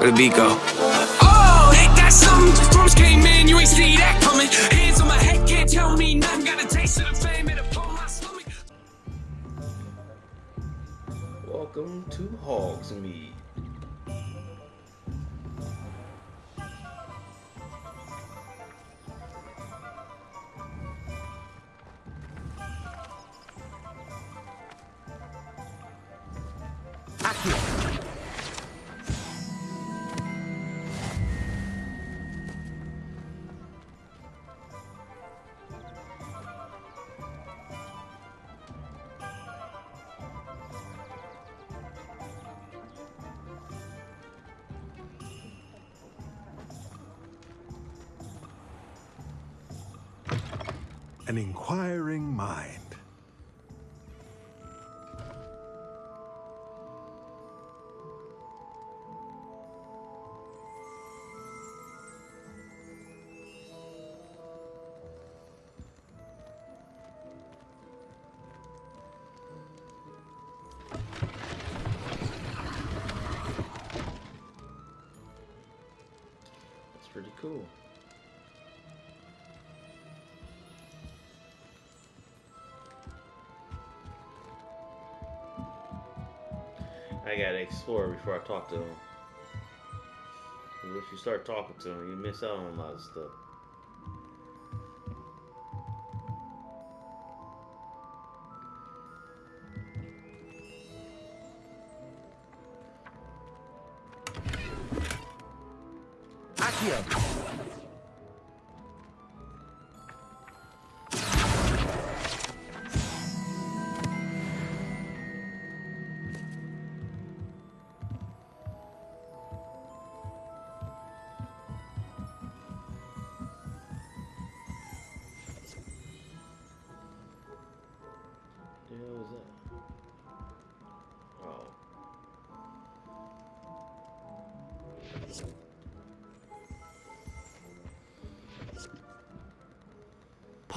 Where the beat go? Oh, ain't that something? Drums came in, you ain't see that coming. Hands on my head, can't tell me nothing. Got a taste of the fame, it upon my stomach. Welcome to Hogsmeade. An cool. I gotta explore before I talk to him. If you start talking to him, you miss out on a lot of stuff.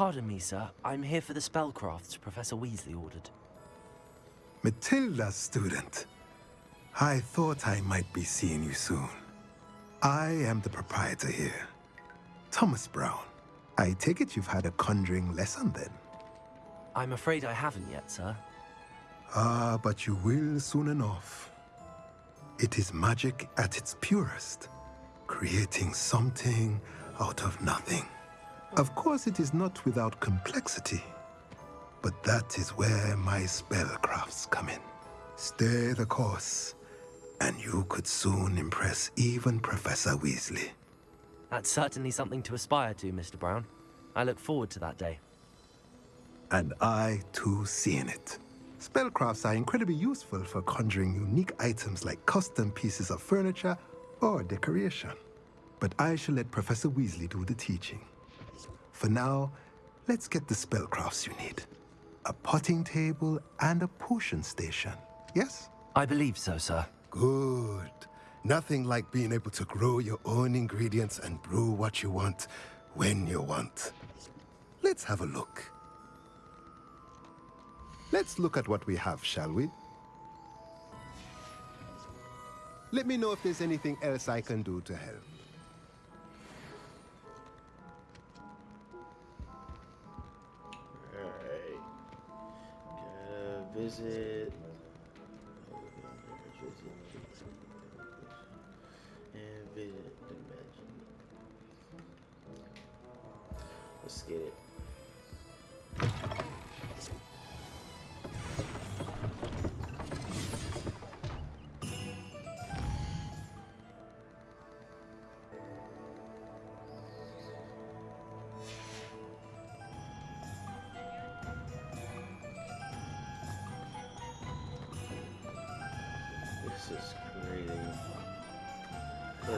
Pardon me, sir. I'm here for the spellcrafts Professor Weasley ordered. Matilda, student. I thought I might be seeing you soon. I am the proprietor here, Thomas Brown. I take it you've had a conjuring lesson then? I'm afraid I haven't yet, sir. Ah, but you will soon enough. It is magic at its purest, creating something out of nothing. Of course, it is not without complexity, but that is where my spellcrafts come in. Stay the course, and you could soon impress even Professor Weasley. That's certainly something to aspire to, Mr. Brown. I look forward to that day. And I too seeing it. Spellcrafts are incredibly useful for conjuring unique items like custom pieces of furniture or decoration. But I shall let Professor Weasley do the teaching. For now, let's get the spellcrafts you need. A potting table and a potion station. Yes? I believe so, sir. Good. Nothing like being able to grow your own ingredients and brew what you want when you want. Let's have a look. Let's look at what we have, shall we? Let me know if there's anything else I can do to help. Visit. And visit the mansion. Let's get it.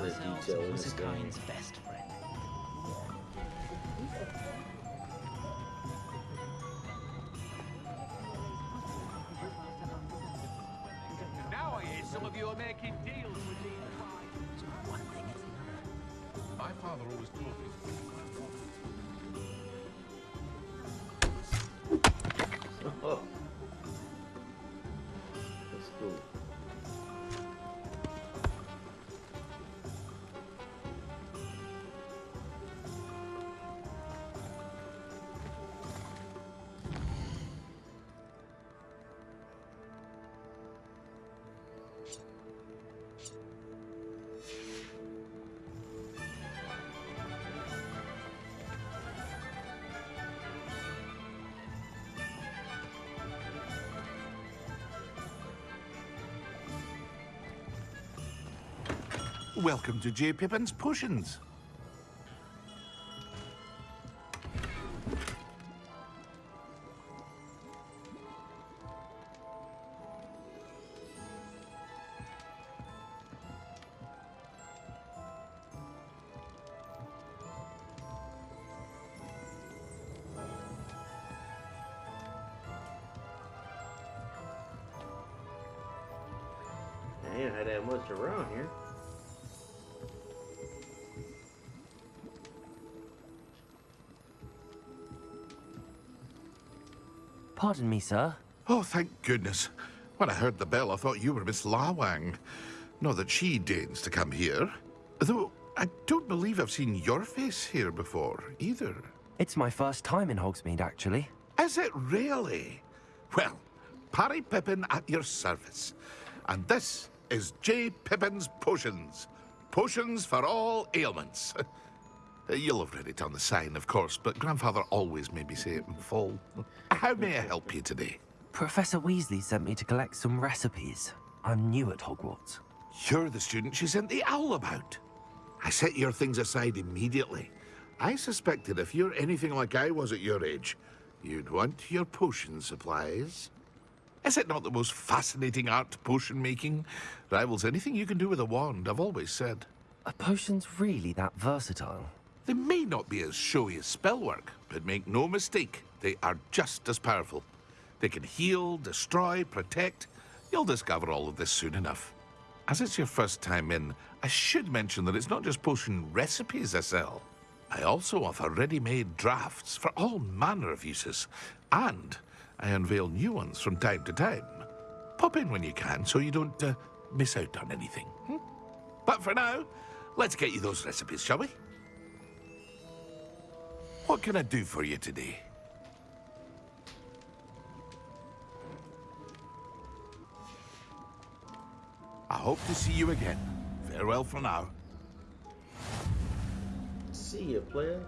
A detail in this game. best Welcome to J. Pippin's Potions. I ain't had that much around here. Pardon me, sir. Oh, thank goodness. When I heard the bell, I thought you were Miss Lawang. Not that she deigns to come here. Though I don't believe I've seen your face here before, either. It's my first time in Hogsmeade, actually. Is it really? Well, Parry Pippin at your service. And this is J. Pippin's Potions. Potions for all ailments. Uh, you'll have read it on the sign, of course, but Grandfather always made me say it in full. How may I help you today? Professor Weasley sent me to collect some recipes. I'm new at Hogwarts. You're the student she sent the owl about. I set your things aside immediately. I suspected if you're anything like I was at your age, you'd want your potion supplies. Is it not the most fascinating art, potion making? Rivals anything you can do with a wand, I've always said. Are potions really that versatile? They may not be as showy as spellwork, but make no mistake, they are just as powerful. They can heal, destroy, protect. You'll discover all of this soon enough. As it's your first time in, I should mention that it's not just potion recipes I sell. I also offer ready-made drafts for all manner of uses, and I unveil new ones from time to time. Pop in when you can so you don't uh, miss out on anything. hmm? But for now, let's get you those recipes, shall we? What can I do for you today? I hope to see you again. Farewell for now. See you, player.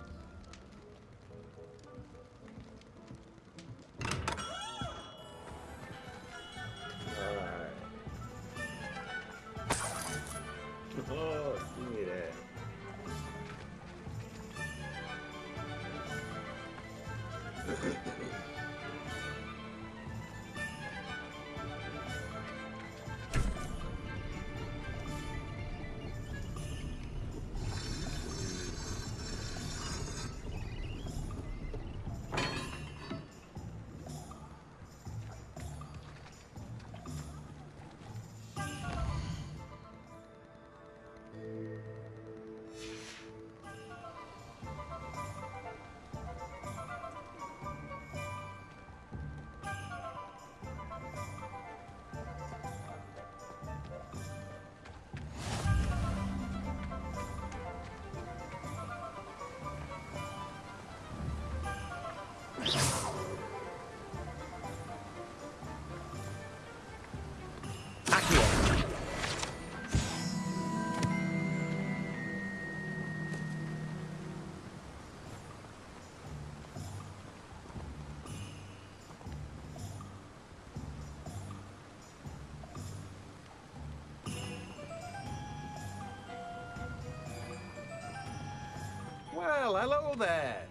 Hello there.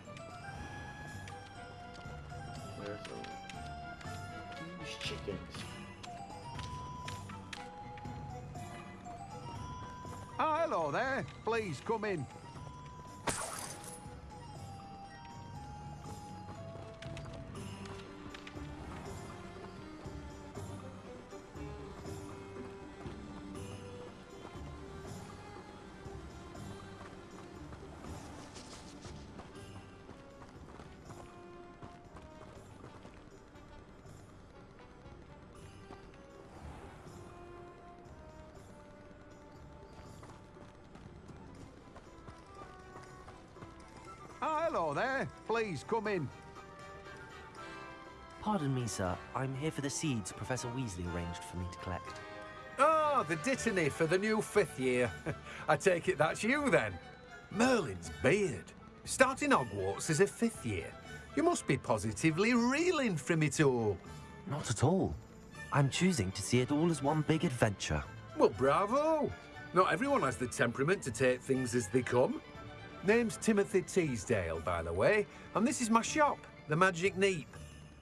There's huge chickens. Ah, hello there. Please come in. Please come in. Pardon me, sir. I'm here for the seeds Professor Weasley arranged for me to collect. Oh, the dittany for the new fifth year. I take it that's you then. Merlin's beard. Starting Hogwarts as a fifth year. You must be positively reeling from it all. Not at all. I'm choosing to see it all as one big adventure. Well, bravo. Not everyone has the temperament to take things as they come. Name's Timothy Teasdale, by the way, and this is my shop, the Magic Neep.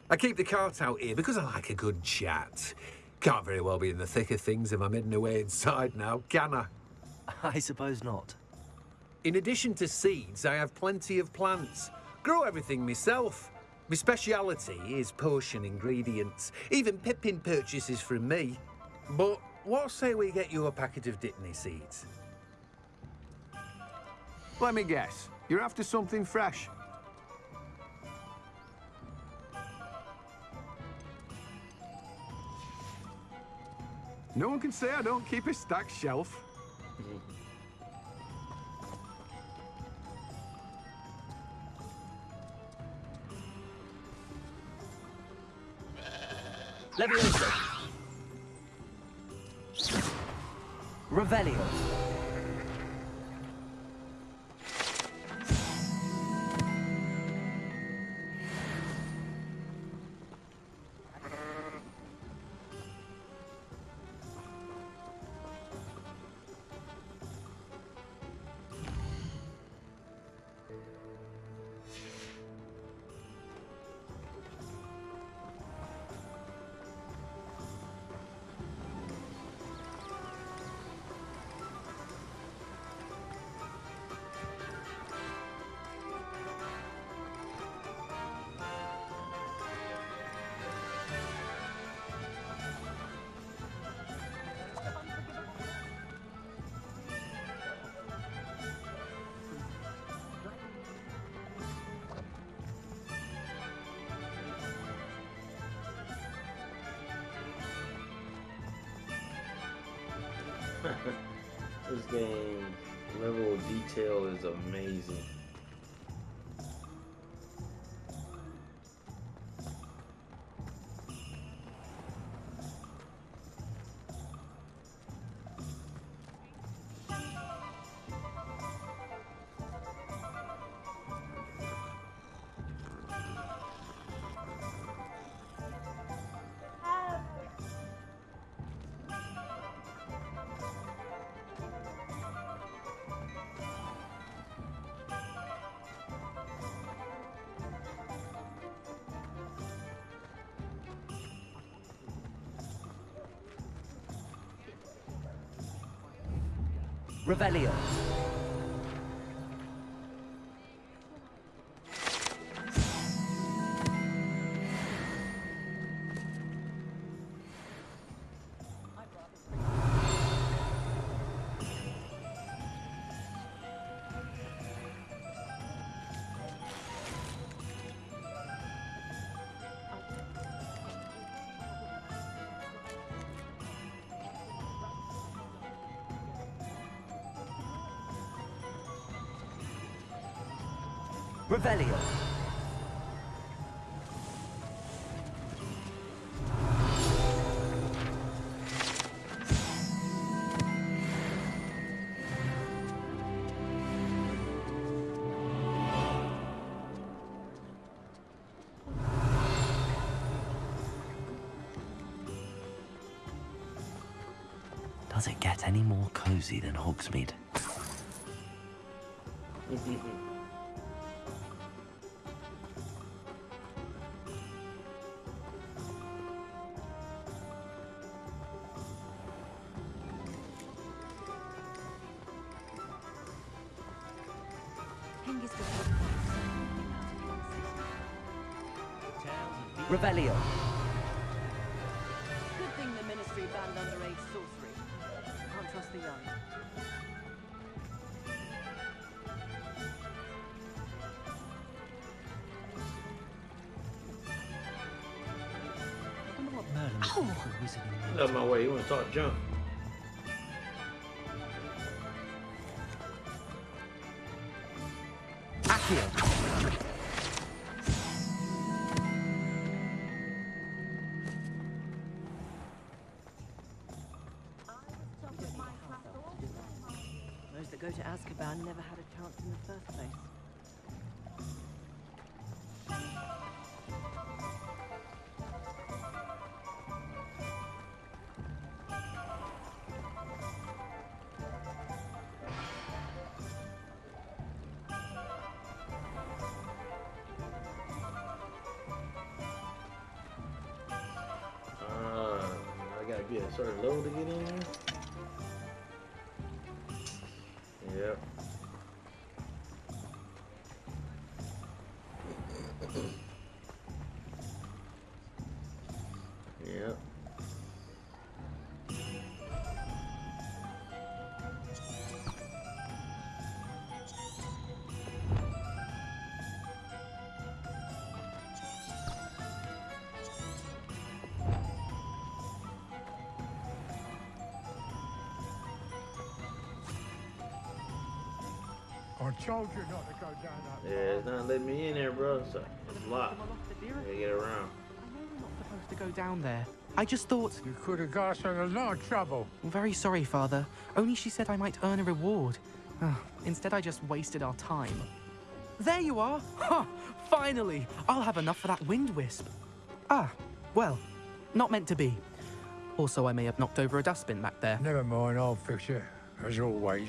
I keep the cart out here because I like a good chat. Can't very well be in the thick of things if I'm hidden away inside now, can I? I suppose not. In addition to seeds, I have plenty of plants. Grow everything myself. My speciality is potion ingredients. Even Pippin purchases from me. But what say we get you a packet of Dittany seeds? Let me guess. You're after something fresh. No one can say I don't keep a stacked shelf. Levioso. Revelio. this game level of detail is amazing. Revelio. Revelio. Does it get any more cozy than Hogsmeade? Revelio. Good thing the Ministry banned underage sorcery. Can't trust the young. I wonder what Merlin would oh. think wizard Out of my way, you want to talk junk? Starting low to get in I told you not to go down that Yeah, it's not letting me in there, bro. It's, it's locked. Gotta get around. I know we're not supposed to go down there. I just thought. You could have got us in a lot of trouble. I'm very sorry, Father. Only she said I might earn a reward. Ah, Instead, I just wasted our time. There you are! Ha! Finally! I'll have enough for that wind wisp. Ah, well, not meant to be. Also, I may have knocked over a dustbin back there. Never mind, I'll fix it, as always.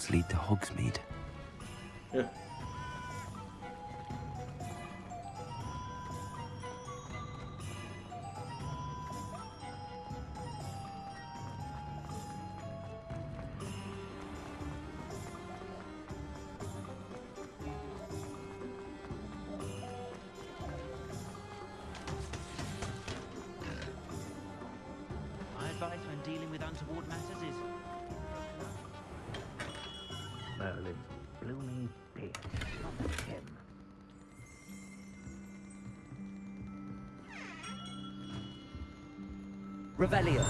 Roads lead to Hogsmeade. Yeah. My advice when dealing with untoward matters Merlin's blooming dick, not him. Revelio.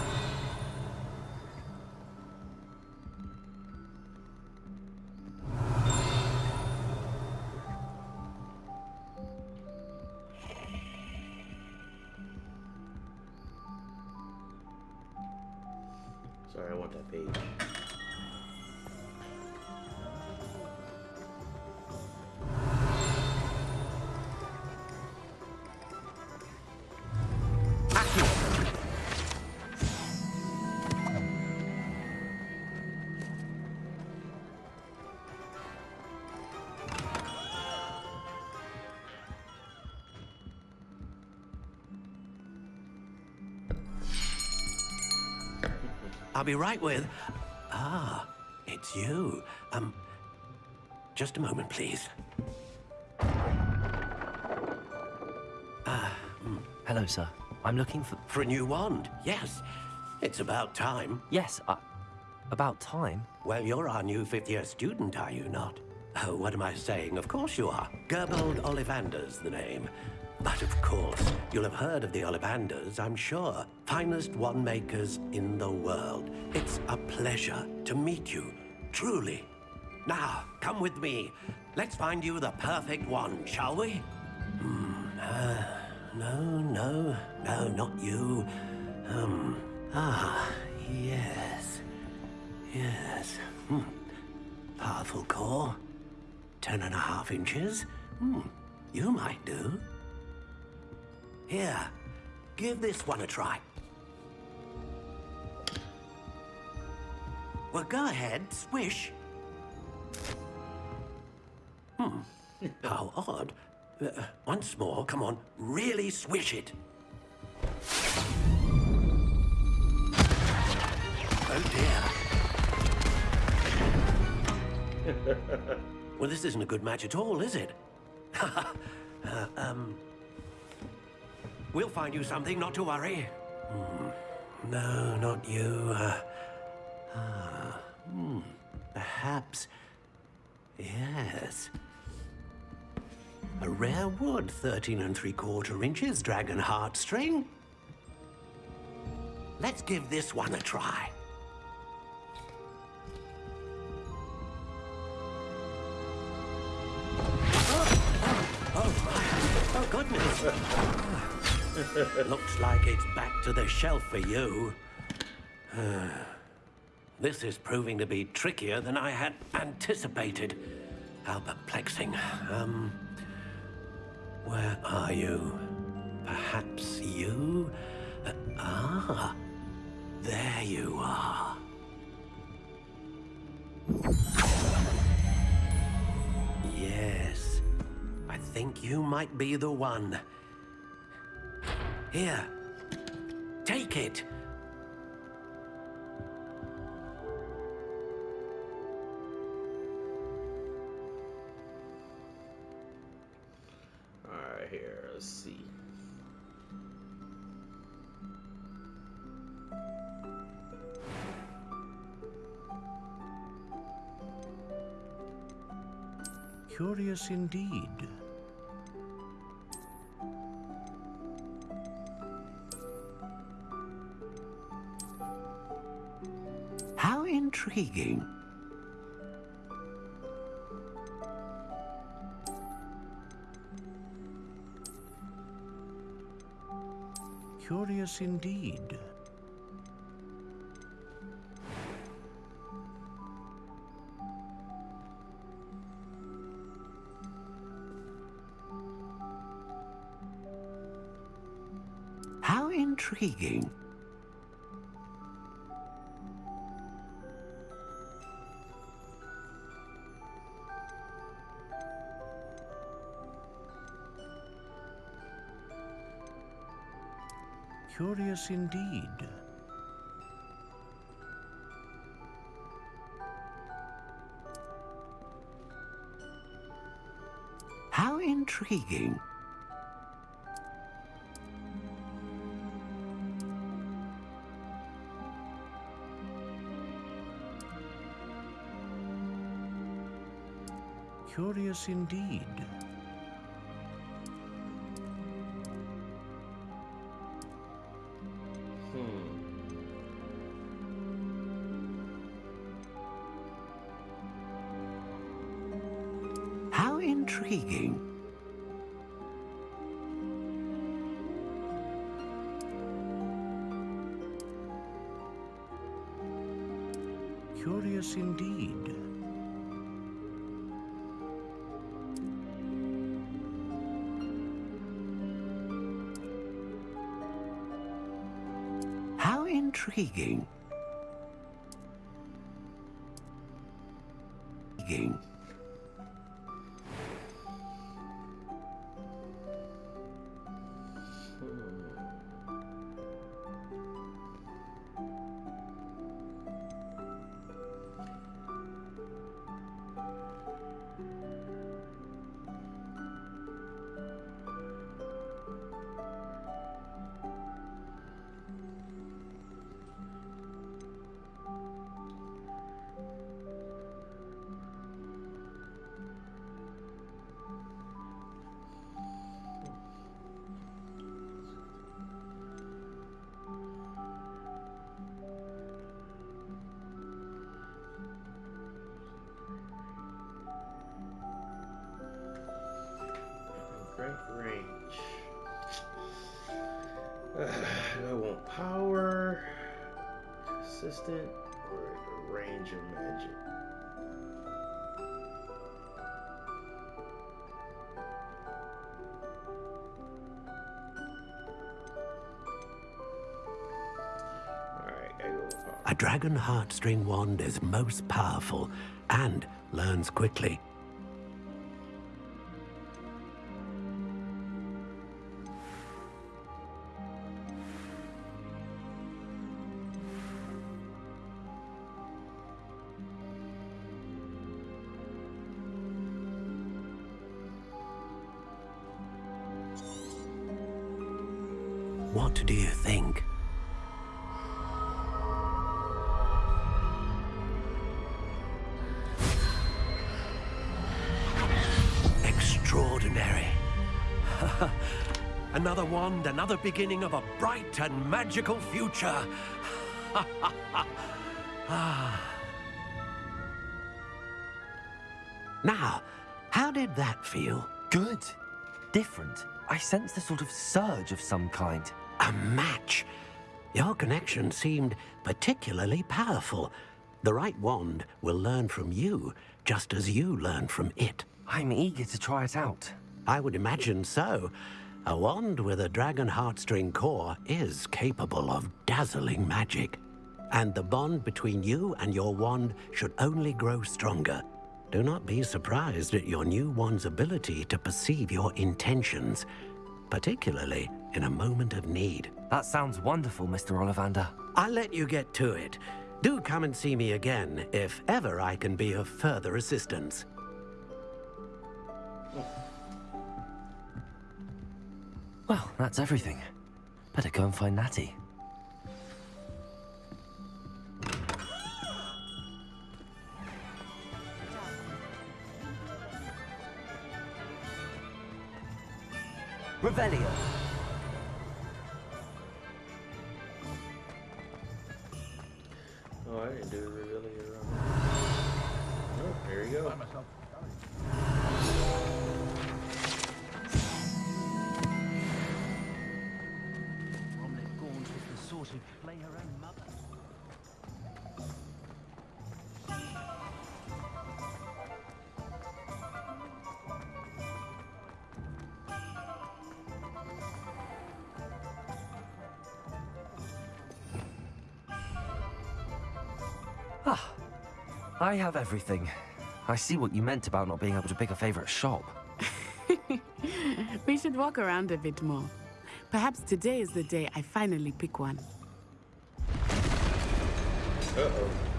I'll be right with. Ah, it's you. Um, just a moment, please. Ah, mm, hello, sir. I'm looking for. For a new wand, yes. It's about time. Yes, uh, about time. Well, you're our new fifth year student, are you not? Oh, what am I saying? Of course you are. Gerbold Ollivander's the name. But of course, you'll have heard of the Ollivanders, I'm sure. Finest wand makers in the world. It's a pleasure to meet you, truly. Now, come with me. Let's find you the perfect wand, shall we? Hmm, uh, no, no, no, not you. Um, ah, yes. Yes. Hmm. Powerful core. Ten and a half inches. Hmm. You might do. Here, give this one a try. Well, go ahead, swish. Hmm. How odd. Uh, once more, come on, really swish it. Oh dear. well, this isn't a good match at all, is it? uh, um, we'll find you something, not to worry. Hmm. No, not you. Uh, ah, hmm. Perhaps Yes. A rare wood, 13 and 3 quarter inches, dragon heartstring. Let's give this one a try. Oh, goodness. Looks like it's back to the shelf for you. this is proving to be trickier than I had anticipated. How perplexing. Um, where are you? Perhaps you? Uh, ah, there you are. Yes, I think you might be the one. Here, take it. Alright, here, let's see. Curious indeed. Intriguing. Curious indeed. How intriguing. Curious indeed. How intriguing. Curious indeed. Intriguing. A dragon heartstring wand is most powerful and learns quickly. What do you think? Wand, another beginning of a bright and magical future. Ah. now, how did that feel? Good. Different. I sensed a sort of surge of some kind. A match. Your connection seemed particularly powerful. The right wand will learn from you, just as you learn from it. I'm eager to try it out. I would imagine so. A wand with a dragon heartstring core is capable of dazzling magic. And the bond between you and your wand should only grow stronger. Do not be surprised at your new wand's ability to perceive your intentions, particularly in a moment of need. That sounds wonderful, Mr. Ollivander. I'll let you get to it. Do come and see me again if ever I can be of further assistance. Well, that's everything. Better go and find Natty. Revelio. I have everything. I see what you meant about not being able to pick a favorite shop. we should walk around a bit more. Perhaps today is the day I finally pick one. Uh-oh.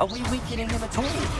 Are we weakening him at all?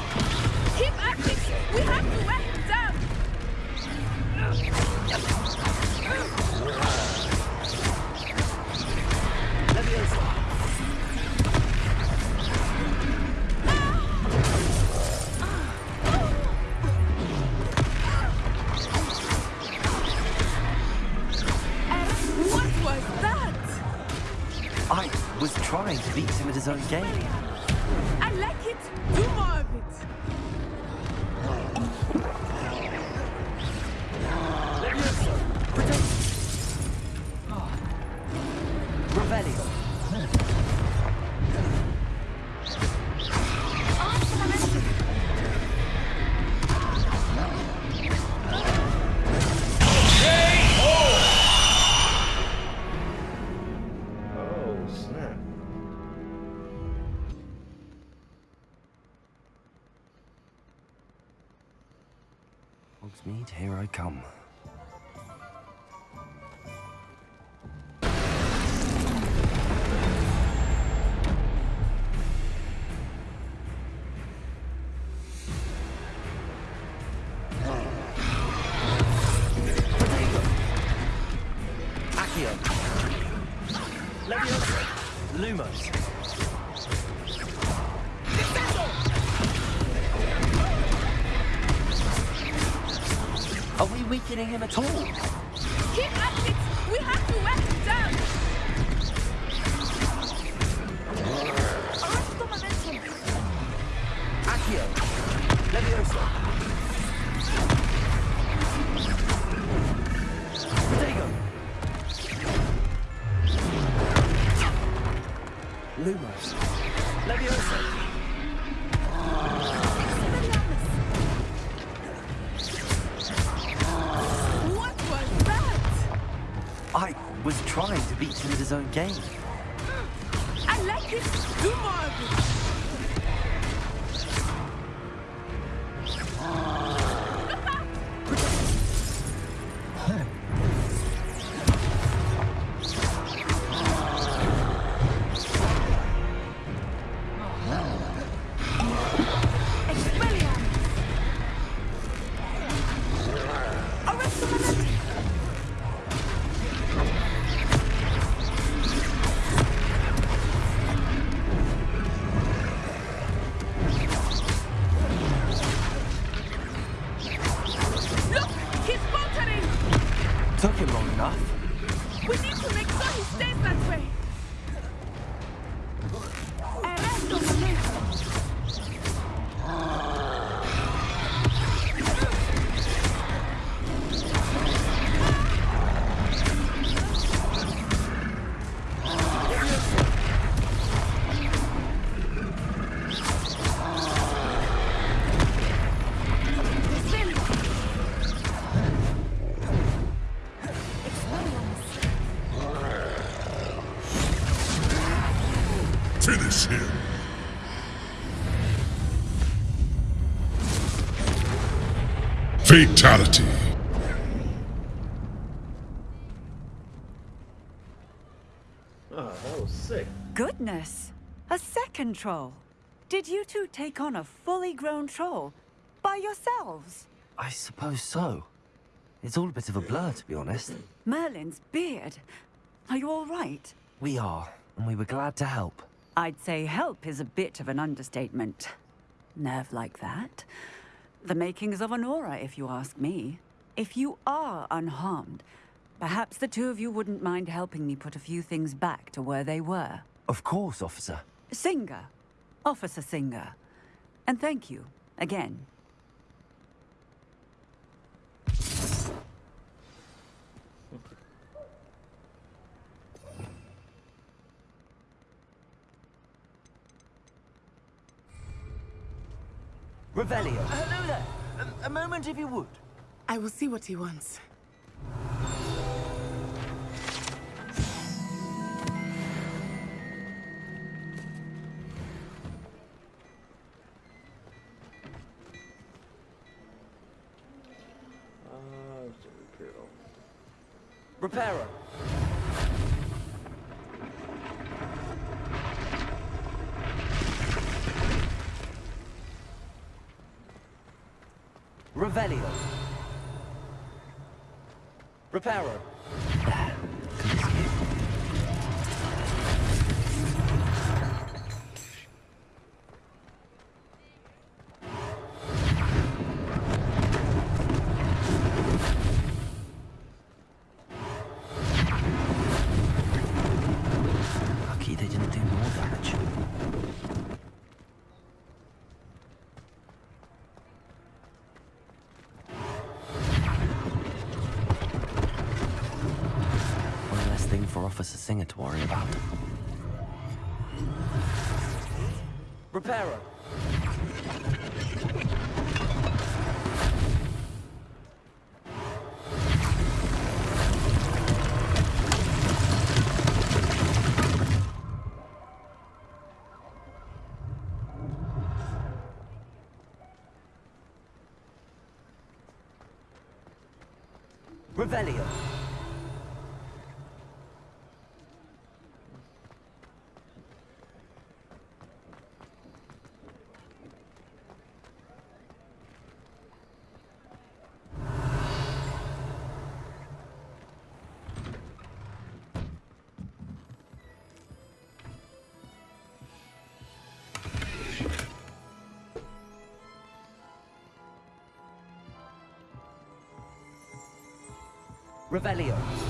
We him at all? His own game. Fatality. Oh, that was sick. Goodness! A second troll! Did you two take on a fully grown troll? By yourselves? I suppose so. It's all a bit of a blur, to be honest. Merlin's beard. Are you all right? We are, and we were glad to help. I'd say help is a bit of an understatement. Nerve like that. The makings of an Auror, if you ask me. If you are unharmed, perhaps the two of you wouldn't mind helping me put a few things back to where they were. Of course, officer. Singer. Officer Singer. And thank you, again. Revelio. Hello there. A, a moment, if you would. I will see what he wants. Uh, what's the Imperial? Reparo. Revelio. Reparo. For Officer Singer to worry about. Reparo. Revelio.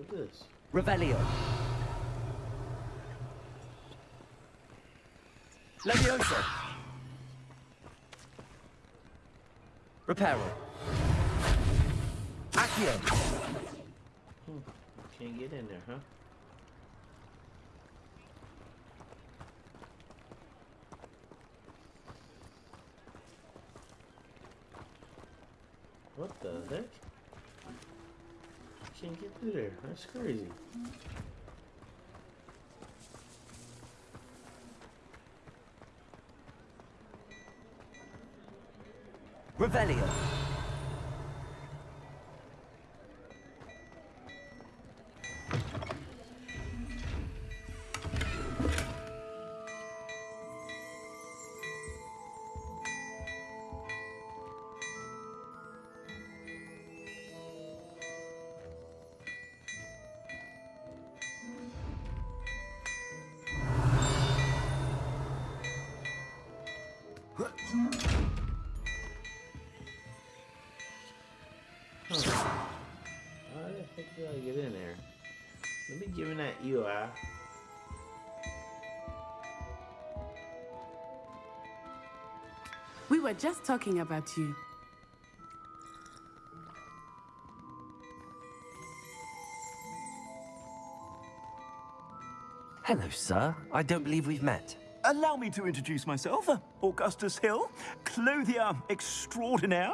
With this? Revelio. Levioso. Reparo. Accio. Hmm. Can't get in there, huh? What the heck? Can't get through there. That's crazy. Revelio. We were just talking about you. Hello, sir. I don't believe we've met. Allow me to introduce myself, uh, Augustus Hill, clothier extraordinaire.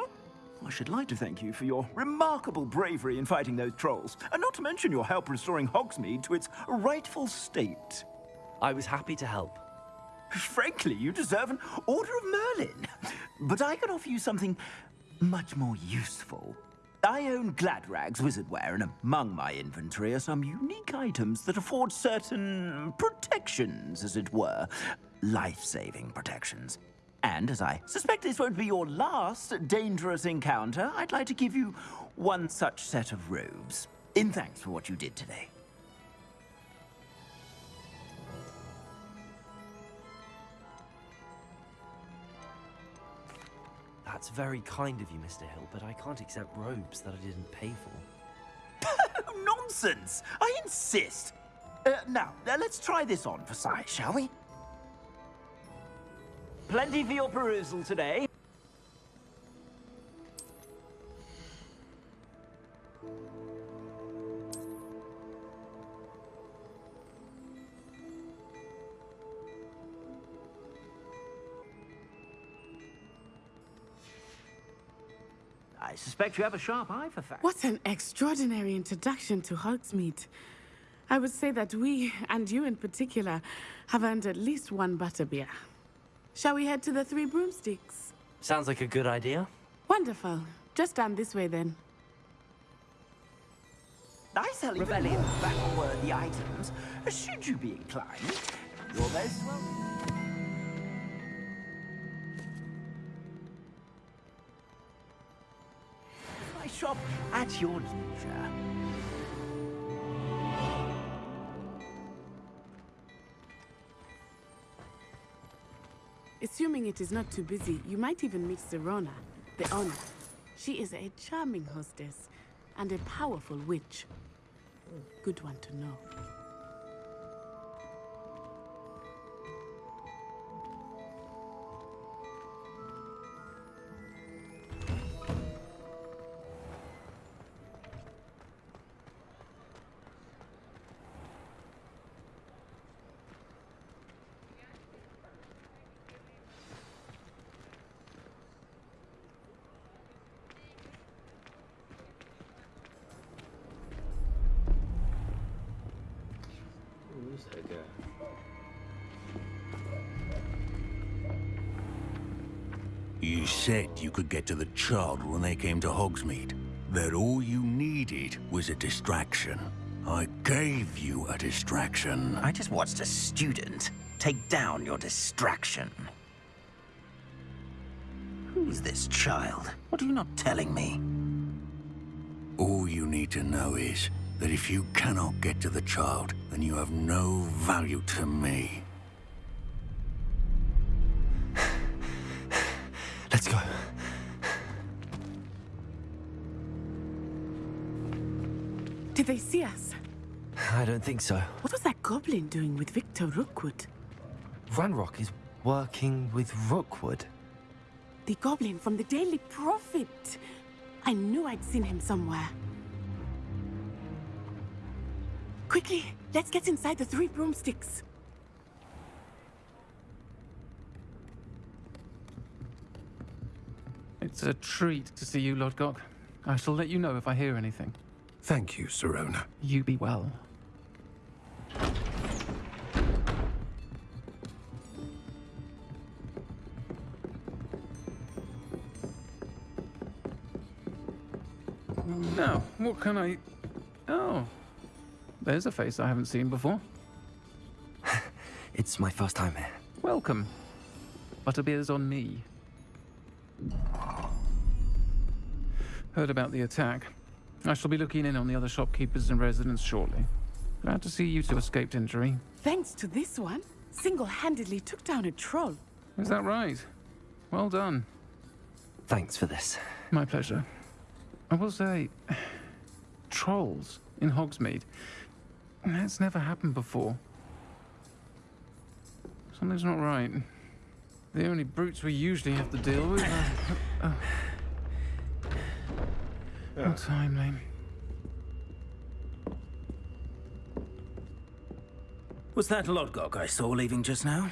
I should like to thank you for your remarkable bravery in fighting those trolls, and not to mention your help restoring Hogsmeade to its rightful state. I was happy to help. Frankly, you deserve an Order of Merlin. But I can offer you something much more useful. I own Gladrag's Wizardwear, and among my inventory are some unique items that afford certain protections, as it were. Life-saving protections. And as I suspect this won't be your last dangerous encounter, I'd like to give you one such set of robes. In thanks for what you did today. That's very kind of you, Mr. Hill, but I can't accept robes that I didn't pay for. Nonsense! I insist! Uh, now, uh, let's try this on for size, shall we? Plenty for your perusal today. Suspect you have a sharp eye for facts. What an extraordinary introduction to Hogsmeade. I would say that we, and you in particular, have earned at least one butterbeer. Shall we head to the Three Broomsticks? Sounds like a good idea. Wonderful. Just down this way then. I sell even more battle-worthy items, should you be inclined. You're most welcome. Shop at your leisure. Assuming it is not too busy, you might even meet Sirona, the owner. She is a charming hostess and a powerful witch. Good one to know. Said you could get to the child when they came to Hogsmeade. That all you needed was a distraction. I gave you a distraction. I just watched a student take down your distraction. Who's this child? What are you not telling me? All you need to know is that if you cannot get to the child, then you have no value to me. Did they see us? I don't think so. What was that goblin doing with Victor Rookwood? Ranrock is working with Rookwood. The goblin from the Daily Prophet. I knew I'd seen him somewhere. Quickly, let's get inside the three broomsticks. It's a treat to see you, Lodgok. I shall let you know if I hear anything. Thank you, Sirona. You be well. Now, what can I... Oh. There's a face I haven't seen before. It's my first time here. Welcome. Butterbeer's on me. Heard about the attack. I shall be looking in on the other shopkeepers and residents shortly. Glad to see you two escaped injury. Thanks to this one, single-handedly took down a troll. Is that right? Well done. Thanks for this. My pleasure. I will say, trolls in Hogsmeade. That's never happened before. Something's not right. The only brutes we usually have to deal with are... Uh, uh, Oh. How timely. Was that Lodgok I saw leaving just now?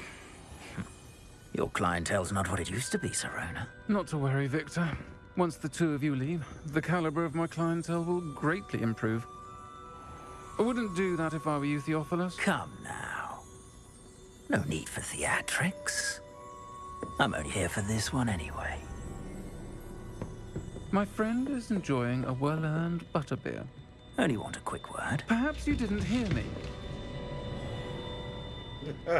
Your clientele's not what it used to be, Sirona. Not to worry, Victor. Once the two of you leave, the caliber of my clientele will greatly improve. I wouldn't do that if I were you, Theophilus. Come now. No need for theatrics. I'm only here for this one anyway. My friend is enjoying a well-earned butterbeer. Only want a quick word. Perhaps you didn't hear me.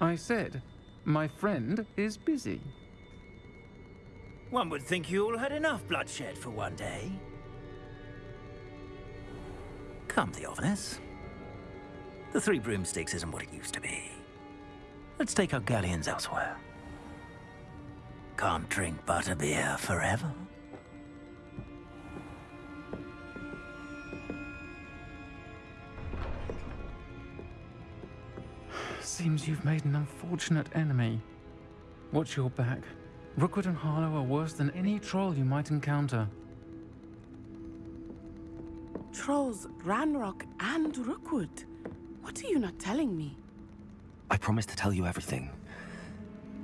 I said, my friend is busy. One would think you all had enough bloodshed for one day. Come, Theophilus. The Three Broomsticks isn't what it used to be. Let's take our galleons elsewhere. Can't drink butterbeer forever. Seems you've made an unfortunate enemy. Watch your back. Rookwood and Harlow are worse than any troll you might encounter. Trolls, Ranrock, and Rookwood. What are you not telling me? I promise to tell you everything.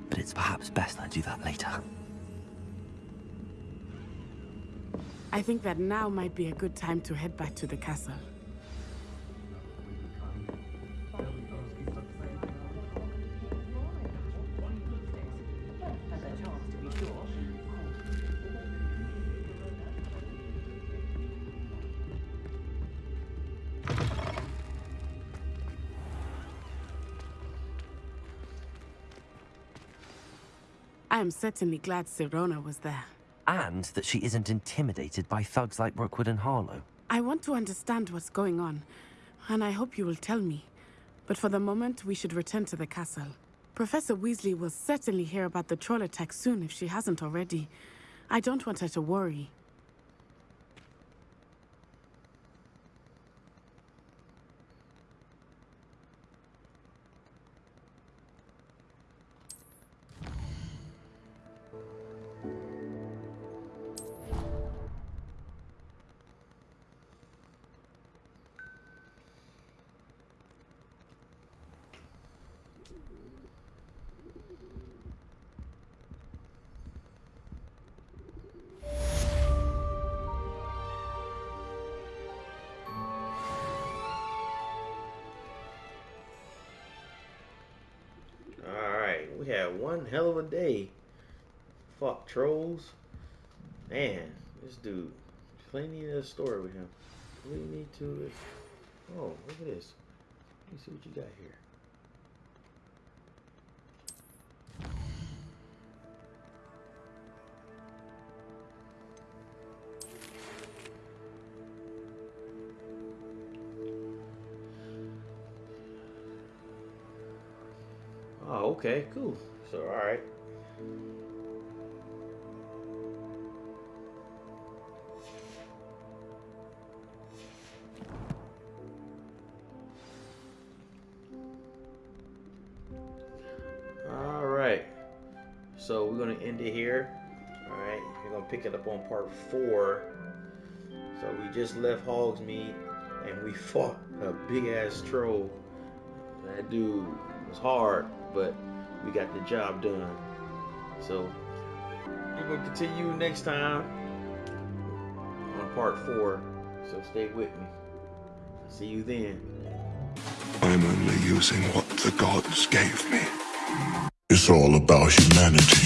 But it's perhaps best I do that later. I think that now might be a good time to head back to the castle. I am certainly glad Sirona was there. And that she isn't intimidated by thugs like Rookwood and Harlow. I want to understand what's going on, and I hope you will tell me. But for the moment, we should return to the castle. Professor Weasley will certainly hear about the troll attack soon if she hasn't already. I don't want her to worry. We had one hell of a day. Fuck trolls. Man, this dude. Plenty of story with him. We need to. Oh, look at this. Let me see what you got here. Okay, cool. So, all right. All right. So we're gonna end it here. All right. We're gonna pick it up on part four. So we just left Hogsmeade and we fought a big ass troll. That dude was hard, but we got the job done. So we're gonna continue next time on part four. So stay with me. See you then. I'm only using what the gods gave me. It's all about humanity.